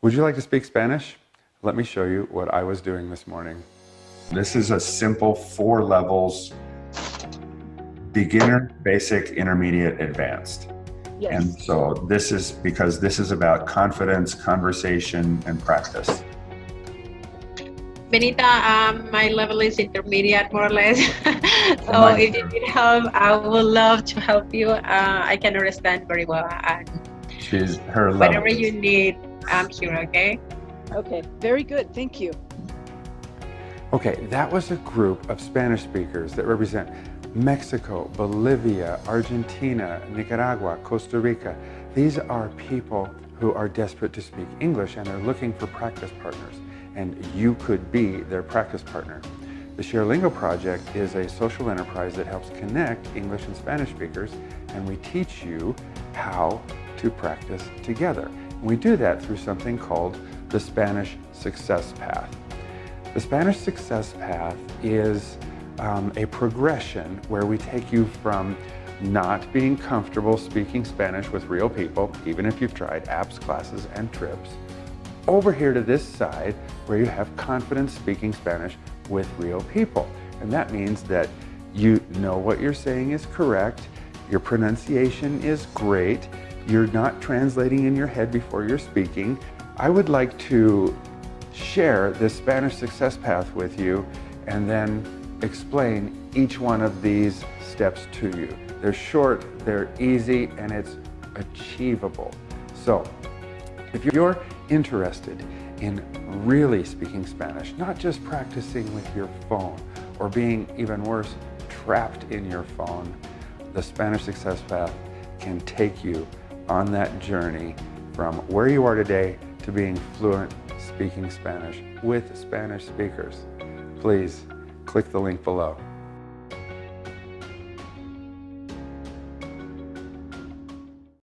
Would you like to speak Spanish? Let me show you what I was doing this morning. This is a simple four levels, beginner, basic, intermediate, advanced. Yes. And so this is because this is about confidence, conversation, and practice. Benita, um, my level is intermediate, more or less. so my if you need help, I would love to help you. Uh, I can understand very well. And She's her level. whatever you need, I'm here, okay? Okay, very good. Thank you. Okay, that was a group of Spanish speakers that represent Mexico, Bolivia, Argentina, Nicaragua, Costa Rica. These are people who are desperate to speak English and they're looking for practice partners. And you could be their practice partner. The ShareLingo project is a social enterprise that helps connect English and Spanish speakers and we teach you how to practice together. And we do that through something called the Spanish Success Path. The Spanish Success Path is um, a progression where we take you from not being comfortable speaking Spanish with real people, even if you've tried apps, classes, and trips, over here to this side where you have confidence speaking Spanish with real people. And that means that you know what you're saying is correct, your pronunciation is great, you're not translating in your head before you're speaking. I would like to share this Spanish success path with you and then explain each one of these steps to you. They're short, they're easy, and it's achievable. So if you're interested in really speaking Spanish, not just practicing with your phone or being even worse, trapped in your phone, the Spanish Success Path can take you on that journey from where you are today to being fluent speaking Spanish with Spanish speakers. Please click the link below.